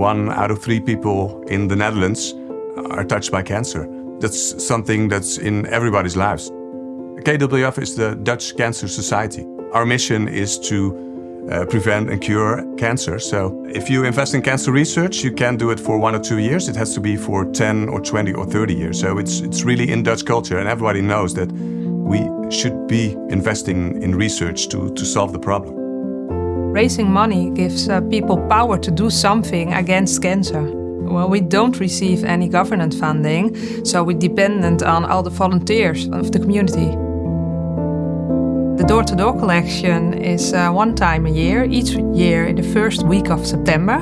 one out of three people in the Netherlands are touched by cancer. That's something that's in everybody's lives. KWF is the Dutch Cancer Society. Our mission is to uh, prevent and cure cancer. So if you invest in cancer research, you can't do it for one or two years. It has to be for 10 or 20 or 30 years. So it's, it's really in Dutch culture and everybody knows that we should be investing in research to, to solve the problem. Raising money gives uh, people power to do something against cancer. Well, we don't receive any government funding, so we're dependent on all the volunteers of the community. The door-to-door -door collection is uh, one time a year, each year in the first week of September.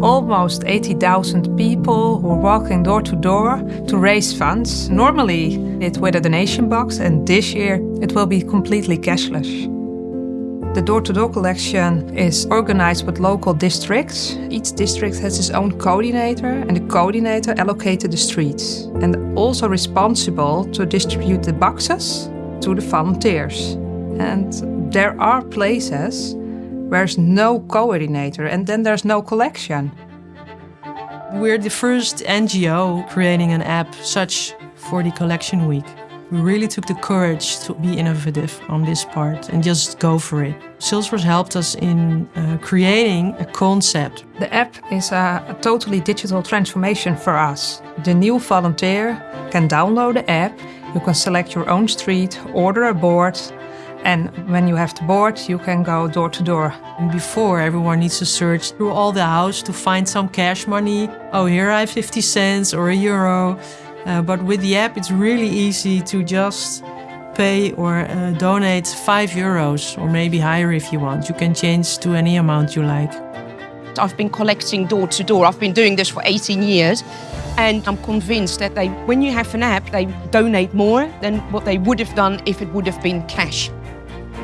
Almost 80,000 people who are walking door to door to raise funds. Normally it's with a donation box and this year it will be completely cashless. The door-to-door -door collection is organized with local districts. Each district has its own coordinator and the coordinator allocated the streets and also responsible to distribute the boxes to the volunteers. And there are places where there's no coordinator and then there's no collection. We're the first NGO creating an app such for the collection week. We really took the courage to be innovative on this part and just go for it. Salesforce helped us in uh, creating a concept. The app is a, a totally digital transformation for us. The new volunteer can download the app, you can select your own street, order a board, and when you have the board, you can go door to door. And before, everyone needs to search through all the house to find some cash money. Oh, here I have 50 cents or a euro. Uh, but with the app, it's really easy to just pay or uh, donate 5 euros or maybe higher if you want. You can change to any amount you like. I've been collecting door to door. I've been doing this for 18 years and I'm convinced that they, when you have an app, they donate more than what they would have done if it would have been cash.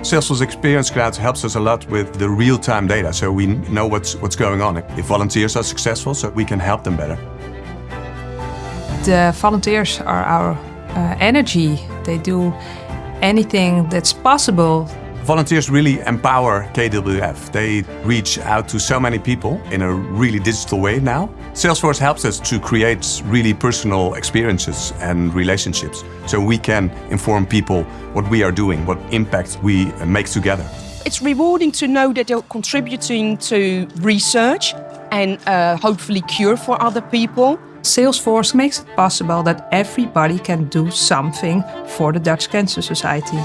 Salesforce Experience Cloud helps us a lot with the real-time data, so we know what's, what's going on. If volunteers are successful, so we can help them better. The volunteers are our uh, energy. They do anything that's possible. Volunteers really empower KWF. They reach out to so many people in a really digital way now. Salesforce helps us to create really personal experiences and relationships so we can inform people what we are doing, what impact we make together. It's rewarding to know that they're contributing to research and uh, hopefully cure for other people. Salesforce makes it possible that everybody can do something for the Dutch Cancer Society.